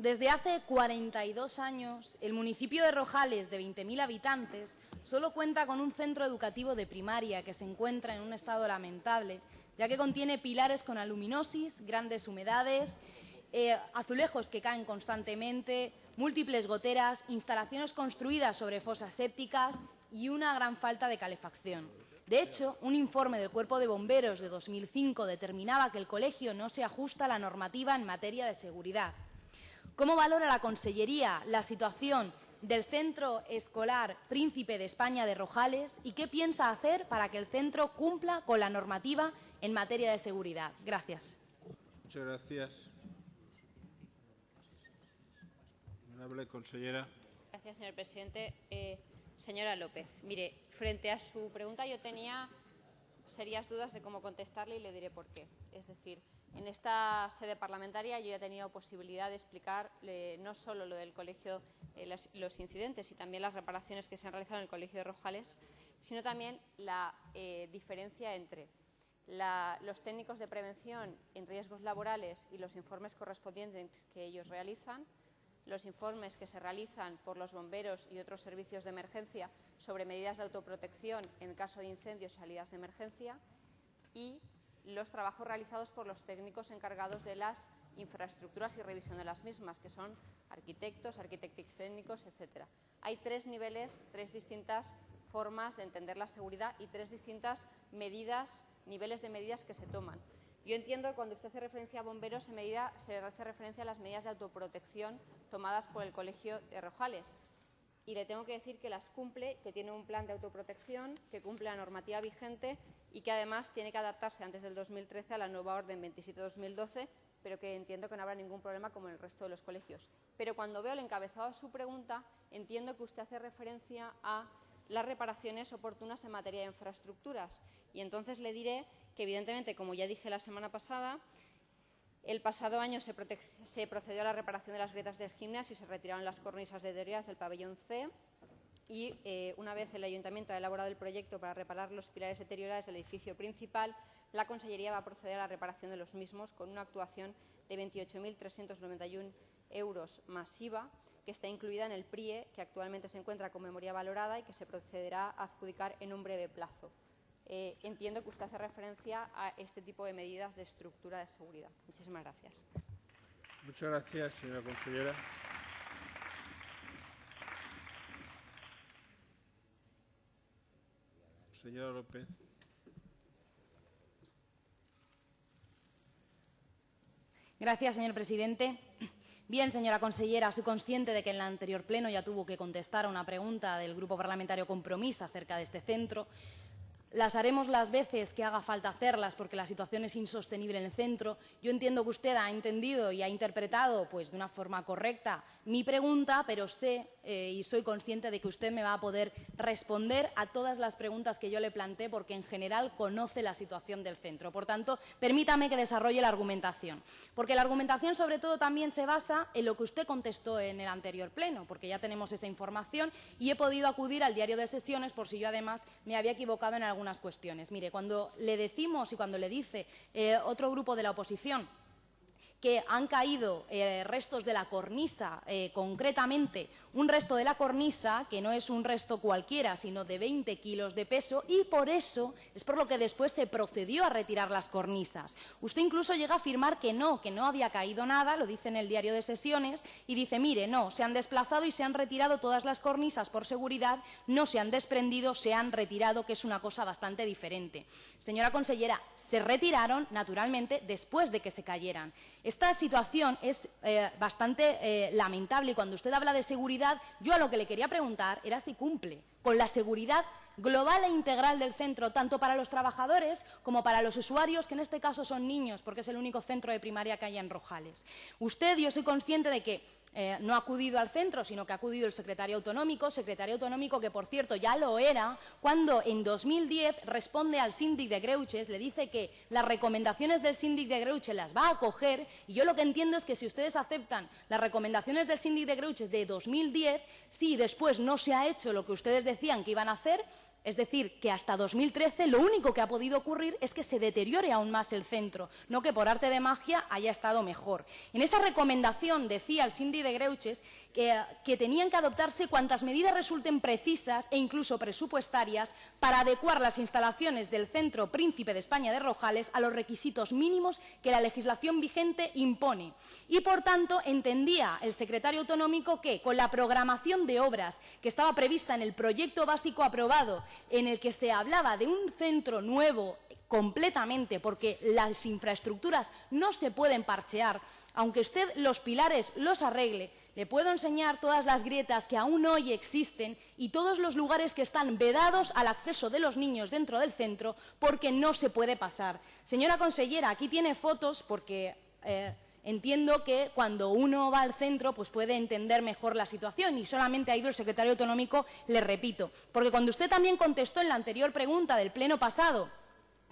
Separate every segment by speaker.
Speaker 1: Desde hace 42 años, el municipio de Rojales, de 20.000 habitantes, solo cuenta con un centro educativo de primaria que se encuentra en un estado lamentable, ya que contiene pilares con aluminosis, grandes humedades, eh, azulejos que caen constantemente, múltiples goteras, instalaciones construidas sobre fosas sépticas y una gran falta de calefacción. De hecho, un informe del Cuerpo de Bomberos de 2005 determinaba que el colegio no se ajusta a la normativa en materia de seguridad. ¿Cómo valora la Consellería la situación del Centro Escolar Príncipe de España de Rojales y qué piensa hacer para que el centro cumpla con la normativa en materia de seguridad? Gracias.
Speaker 2: Muchas gracias. Honorable consellera.
Speaker 3: Gracias, señor presidente. Eh, señora López, mire, frente a su pregunta yo tenía serias dudas de cómo contestarle y le diré por qué. Es decir, en esta sede parlamentaria yo ya he tenido posibilidad de explicar eh, no solo lo del colegio, eh, los, incidentes y también las reparaciones que se han realizado en el colegio de Rojales, sino también la eh, diferencia entre los técnicos de prevención en riesgos laborales y los informes correspondientes que ellos realizan, los informes que se realizan por los bomberos y otros servicios de emergencia sobre medidas de autoprotección en caso de incendios y salidas de emergencia y los trabajos realizados por los técnicos encargados de las infraestructuras y revisión de las mismas, que son arquitectos, arquitectos técnicos, etc. Hay tres niveles, tres distintas formas de entender la seguridad y tres distintas medidas, niveles de medidas que se toman. Yo entiendo que cuando usted hace referencia a bomberos se, medida, se hace referencia a las medidas de autoprotección tomadas por el Colegio de Rojales. Y le tengo que decir que las cumple, que tiene un plan de autoprotección, que cumple la normativa vigente y que además tiene que adaptarse antes del 2013 a la nueva orden 27-2012, pero que entiendo que no habrá ningún problema como en el resto de los colegios. Pero cuando veo el encabezado de su pregunta, entiendo que usted hace referencia a las reparaciones oportunas en materia de infraestructuras. Y entonces le diré que, evidentemente, como ya dije la semana pasada, el pasado año se, procedió a la reparación de las grietas del gimnasio y se retiraron las cornisas de teorías del pabellón C y eh, una vez el Ayuntamiento ha elaborado el proyecto para reparar los pilares deteriorados del edificio principal, la Consellería va a proceder a la reparación de los mismos con una actuación de 28.391 euros masiva, que está incluida en el PRIE, que actualmente se encuentra con memoria valorada y que se procederá a adjudicar en un breve plazo. Eh, entiendo que usted hace referencia a este tipo de medidas de estructura de seguridad. Muchísimas gracias.
Speaker 2: Muchas gracias, señora consellera. Señora López.
Speaker 1: Gracias, señor presidente. Bien, señora consellera, soy consciente de que en el anterior pleno ya tuvo que contestar a una pregunta del Grupo Parlamentario Compromís acerca de este centro. Las haremos las veces que haga falta hacerlas porque la situación es insostenible en el centro. Yo entiendo que usted ha entendido y ha interpretado pues, de una forma correcta mi pregunta, pero sé eh, y soy consciente de que usted me va a poder responder a todas las preguntas que yo le planteé porque en general conoce la situación del centro. Por tanto, permítame que desarrolle la argumentación. Porque la argumentación sobre todo también se basa en lo que usted contestó en el anterior pleno, porque ya tenemos esa información y he podido acudir al diario de sesiones por si yo además me había equivocado en algunas cuestiones. Mire, cuando le decimos y cuando le dice eh, otro grupo de la oposición que han caído eh, restos de la cornisa, eh, concretamente un resto de la cornisa, que no es un resto cualquiera, sino de 20 kilos de peso, y por eso es por lo que después se procedió a retirar las cornisas. Usted incluso llega a afirmar que no, que no había caído nada, lo dice en el diario de sesiones, y dice, mire, no, se han desplazado y se han retirado todas las cornisas por seguridad, no se han desprendido, se han retirado, que es una cosa bastante diferente. Señora consellera, se retiraron, naturalmente, después de que se cayeran. Esta situación es eh, bastante eh, lamentable y cuando usted habla de seguridad, yo a lo que le quería preguntar era si cumple con la seguridad global e integral del centro, tanto para los trabajadores como para los usuarios, que en este caso son niños, porque es el único centro de primaria que hay en Rojales. Usted, yo soy consciente de que eh, no ha acudido al centro, sino que ha acudido el secretario autonómico, secretario autonómico que, por cierto, ya lo era cuando en 2010 responde al síndic de Greuches, le dice que las recomendaciones del síndic de Greuches las va a acoger, y yo lo que entiendo es que si ustedes aceptan las recomendaciones del síndic de Greuches de 2010, si después no se ha hecho lo que ustedes decían que iban a hacer, Es decir, que hasta 2013 lo único que ha podido ocurrir es que se deteriore aún más el centro, no que por arte de magia haya estado mejor. En esa recomendación decía el Cindy de Greuches que, que, tenían que adoptarse cuantas medidas resulten precisas e incluso presupuestarias para adecuar las instalaciones del Centro Príncipe de España de Rojales a los requisitos mínimos que la legislación vigente impone. Y, por tanto, entendía el secretario autonómico que, con la programación de obras que estaba prevista en el proyecto básico aprobado en el que se hablaba de un centro nuevo completamente, porque las infraestructuras no se pueden parchear, aunque usted los pilares los arregle, le puedo enseñar todas las grietas que aún hoy existen y todos los lugares que están vedados al acceso de los niños dentro del centro porque no se puede pasar. Señora consellera, aquí tiene fotos porque... Eh, Entiendo que cuando uno va al centro pues puede entender mejor la situación y solamente ha ido el secretario autonómico, le repito. Porque cuando usted también contestó en la anterior pregunta del pleno pasado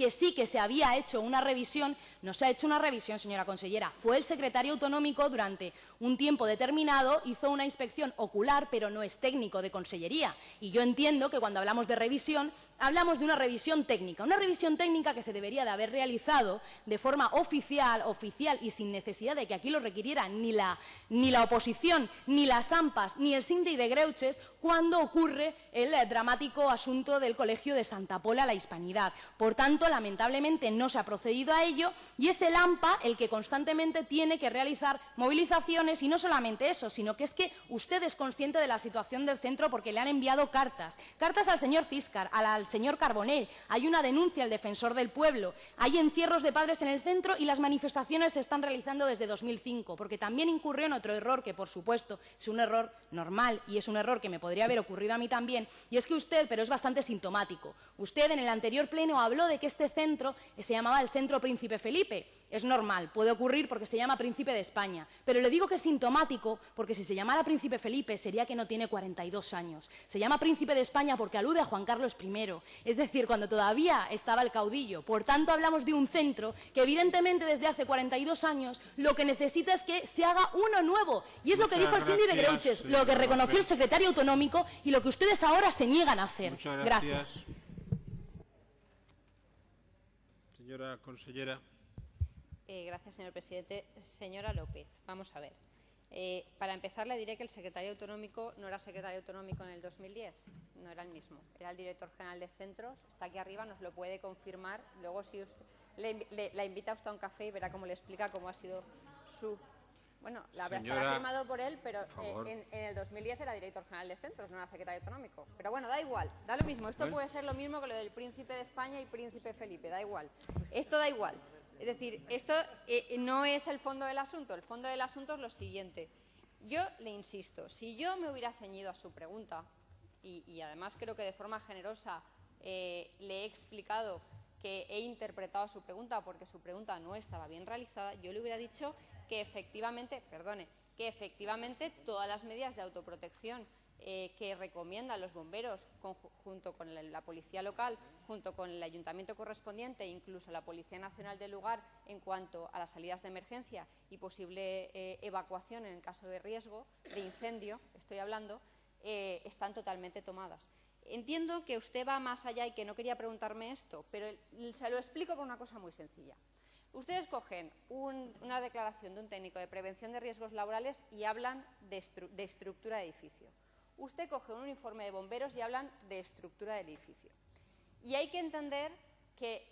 Speaker 1: que sí que se había hecho una revisión, no se ha hecho una revisión, señora consellera. Fue el secretario autonómico durante un tiempo determinado, hizo una inspección ocular, pero no es técnico de consellería. Y yo entiendo que cuando hablamos de revisión, hablamos de una revisión técnica. Una revisión técnica que se debería de haber realizado de forma oficial, oficial y sin necesidad de que aquí lo requiriera ni la, ni la oposición, ni las AMPAs, ni el Sindi de Greuches, cuando ocurre el dramático asunto del Colegio de Santa Pola, la Hispanidad. Por tanto, lamentablemente no se ha procedido a ello y es el AMPA el que constantemente tiene que realizar movilizaciones y no solamente eso, sino que es que usted es consciente de la situación del centro porque le han enviado cartas, cartas al señor Ciscar, al señor Carbonell, hay una denuncia al defensor del pueblo, hay encierros de padres en el centro y las manifestaciones se están realizando desde 2005, porque también incurrió en otro error que, por supuesto, es un error normal y es un error que me podría haber ocurrido a mí también, y es que usted, pero es bastante sintomático, usted en el anterior pleno habló de que este centro se llamaba el Centro Príncipe Felipe. Es normal, puede ocurrir porque se llama Príncipe de España. Pero le digo que es sintomático porque si se llamara Príncipe Felipe sería que no tiene 42 años. Se llama Príncipe de España porque alude a Juan Carlos I, es decir, cuando todavía estaba el caudillo. Por tanto, hablamos de un centro que evidentemente desde hace 42 años lo que necesita es que se haga uno nuevo. Y es
Speaker 2: Muchas
Speaker 1: lo que dijo el Cindy de Greuches, lo que reconoció el secretario autonómico y lo que ustedes ahora se niegan a hacer.
Speaker 2: Muchas gracias. Señora consellera.
Speaker 3: Eh, gracias, señor presidente. Señora López, vamos a ver. Eh, para empezar, le diré que el secretario autonómico no era secretario autonómico en el 2010, no era el mismo, era el director general de centros, está aquí arriba, nos lo puede confirmar. Luego, si usted le, le, la invita usted a un café y verá cómo le explica cómo ha sido su bueno, la habrá
Speaker 2: Señora,
Speaker 3: firmado por él, pero eh, en, en, el 2010 era director general de centros, no era secretario autonómico. Pero bueno, da igual, da lo mismo. Esto puede ser lo mismo que lo del príncipe de España y príncipe Felipe, da igual. Esto da igual. Es decir, esto eh, no es el fondo del asunto. El fondo del asunto es lo siguiente. Yo le insisto, si yo me hubiera ceñido a su pregunta, y, y además creo que de forma generosa eh, le he explicado que he interpretado su pregunta porque su pregunta no estaba bien realizada, yo le hubiera dicho que efectivamente, perdone, que efectivamente todas las medidas de autoprotección eh, que recomiendan los bomberos junto con la, policía local, junto con el ayuntamiento correspondiente e incluso la Policía Nacional del lugar en cuanto a las salidas de emergencia y posible eh, evacuación en caso de riesgo, de incendio, estoy hablando, eh, están totalmente tomadas. Entiendo que usted va más allá y que no quería preguntarme esto, pero se lo explico por una cosa muy sencilla. Ustedes cogen un, una declaración de un técnico de prevención de riesgos laborales y hablan de, de, estructura de edificio. Usted coge un informe de bomberos y hablan de estructura del edificio. Y hay que entender que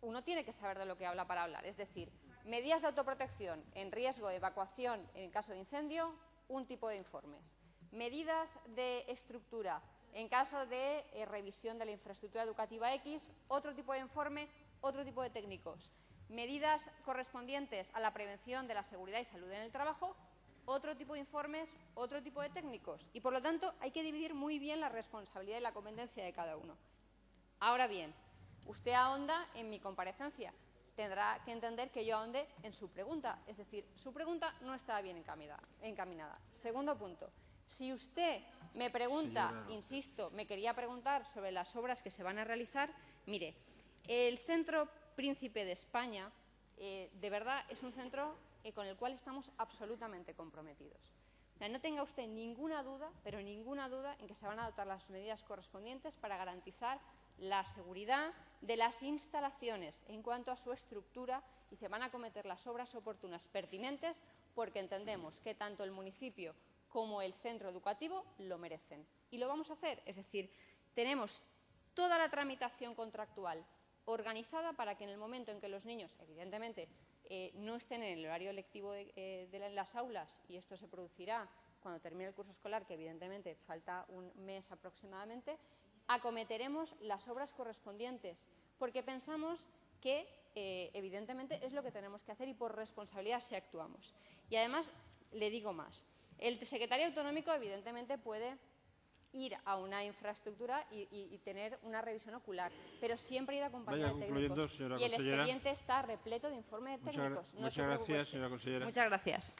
Speaker 3: uno tiene que saber de lo que habla para hablar. Es decir, medidas de autoprotección en riesgo de evacuación en caso de incendio, un tipo de informes. Medidas de estructura en caso de eh, revisión de la infraestructura educativa X, otro tipo de informe, otro tipo de técnicos medidas correspondientes a la prevención de la seguridad y salud en el trabajo, otro tipo de informes, otro tipo de técnicos. Y, por lo tanto, hay que dividir muy bien la responsabilidad y la competencia de cada uno. Ahora bien, usted ahonda en mi comparecencia. Tendrá que entender que yo ahonde en su pregunta. Es decir, su pregunta no estaba bien encaminada. Segundo punto. Si usted me pregunta, Señora. insisto, me quería preguntar sobre las obras que se van a realizar, mire, el Centro Príncipe de España, eh, de verdad es un centro con el cual estamos absolutamente comprometidos. No tenga usted ninguna duda, pero ninguna duda, en que se van a adoptar las medidas correspondientes para garantizar la seguridad de las instalaciones en cuanto a su estructura y se van a acometer las obras oportunas pertinentes porque entendemos que tanto el municipio como el centro educativo lo merecen. Y lo vamos a hacer, es decir, tenemos toda la tramitación contractual organizada para que en el momento en que los niños, evidentemente, eh, no estén en el horario lectivo de, eh, las aulas, y esto se producirá cuando termine el curso escolar, que evidentemente falta un mes aproximadamente, acometeremos las obras correspondientes, porque pensamos que, eh, evidentemente, es lo que tenemos que hacer y por responsabilidad si actuamos. Y además, le digo más, el secretario autonómico, evidentemente, puede ir a una infraestructura y, y- y tener una revisión ocular, pero siempre ir acompañado
Speaker 2: Vaya
Speaker 3: de técnicos.
Speaker 2: señora
Speaker 3: y el expediente está repleto de informes
Speaker 2: Muchas
Speaker 3: técnicos. no
Speaker 2: muchas gracias, señora consellera.
Speaker 3: Muchas gracias.